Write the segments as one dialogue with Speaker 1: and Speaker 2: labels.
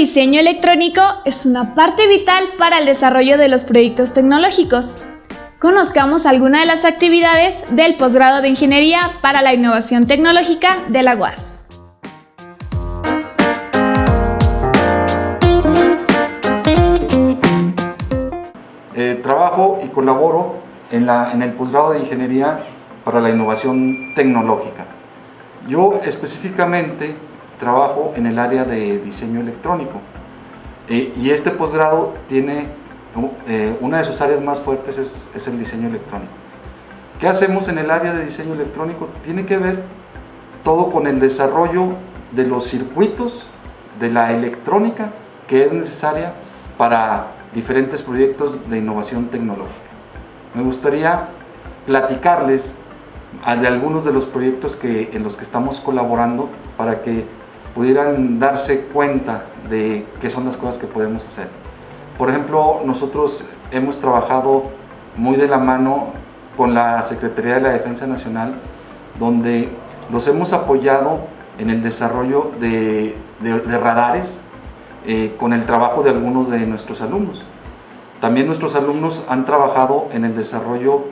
Speaker 1: diseño electrónico es una parte vital para el desarrollo de los proyectos tecnológicos. Conozcamos algunas de las actividades del posgrado de Ingeniería para la Innovación Tecnológica de la UAS.
Speaker 2: Eh, trabajo y colaboro en, la, en el posgrado de Ingeniería para la Innovación Tecnológica. Yo específicamente trabajo en el área de diseño electrónico eh, y este posgrado tiene, eh, una de sus áreas más fuertes es, es, el diseño electrónico. ¿Qué hacemos en el área de diseño electrónico? Tiene que ver todo con el desarrollo de los circuitos de la electrónica que es necesaria para diferentes proyectos de innovación tecnológica. Me gustaría platicarles de algunos de los proyectos que, en los que estamos colaborando para que pudieran darse cuenta de qué son las cosas que podemos hacer. Por ejemplo, nosotros hemos trabajado muy de la mano con la Secretaría de la Defensa Nacional, donde los hemos apoyado en el desarrollo de, de, de radares eh, con el trabajo de algunos de nuestros alumnos. También nuestros alumnos han trabajado en el desarrollo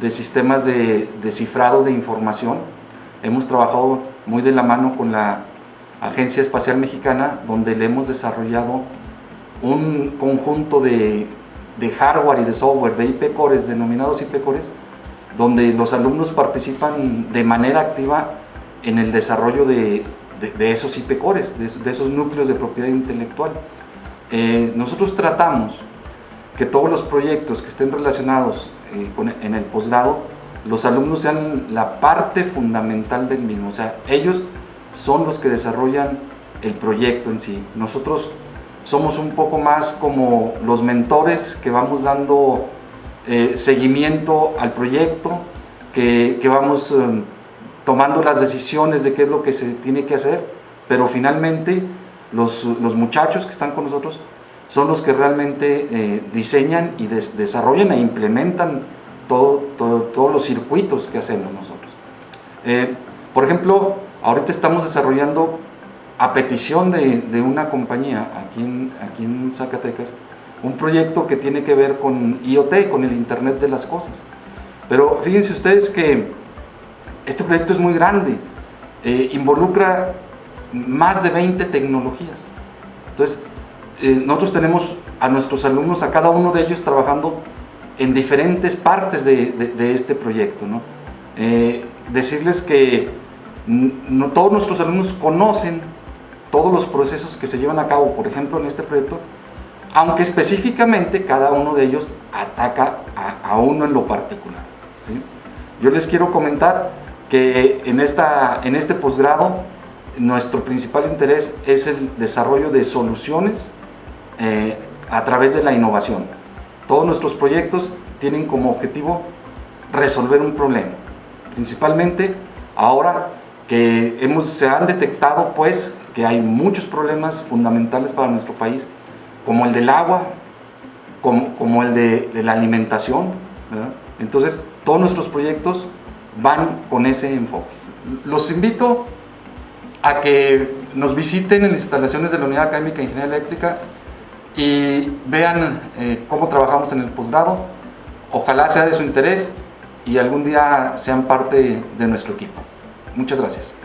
Speaker 2: de sistemas de, de cifrado de información. Hemos trabajado muy de la mano con la Agencia Espacial Mexicana, donde le hemos desarrollado un conjunto de, de hardware y de software, de IP cores, denominados IP cores, donde los alumnos participan de manera activa en el desarrollo de, de, esos IP cores, de, esos núcleos de propiedad intelectual. Eh, nosotros tratamos que todos los proyectos que estén relacionados eh, en el posgrado, los alumnos sean la parte fundamental del mismo, o sea, ellos son los que desarrollan el proyecto en sí. Nosotros somos un poco más como los mentores que vamos dando eh, seguimiento al proyecto, que, que vamos eh, tomando las decisiones de qué es lo que se tiene que hacer, pero finalmente los, los muchachos que están con nosotros son los que realmente eh, diseñan y des, desarrollan e implementan todo, todo, todos los circuitos que hacemos nosotros. Eh, por ejemplo, ahorita estamos desarrollando a petición de, una compañía aquí en, aquí en Zacatecas un proyecto que tiene que ver con IoT, con el Internet de las Cosas. Pero fíjense ustedes que este proyecto es muy grande, eh, involucra más de 20 tecnologías. Entonces, eh, nosotros tenemos a nuestros alumnos, a cada uno de ellos trabajando en diferentes partes de, este proyecto. Eh, decirles que no, todos nuestros alumnos conocen todos los procesos que se llevan a cabo, por ejemplo, en este proyecto, aunque específicamente cada uno de ellos ataca a, a uno en lo particular. ¿sí? Yo les quiero comentar que en, esta, en este posgrado nuestro principal interés es el desarrollo de soluciones eh, a través de la innovación. Todos nuestros proyectos tienen como objetivo resolver un problema. Principalmente ahora que hemos, se han detectado pues que hay muchos problemas fundamentales para nuestro país, como el del agua, como, como el de, la alimentación. Entonces, todos nuestros proyectos van con ese enfoque. Los invito a que nos visiten en las instalaciones de la Unidad Académica de Ingeniería Eléctrica y vean eh, cómo trabajamos en el posgrado. Ojalá sea de su interés y algún día sean parte de nuestro equipo. Muchas gracias.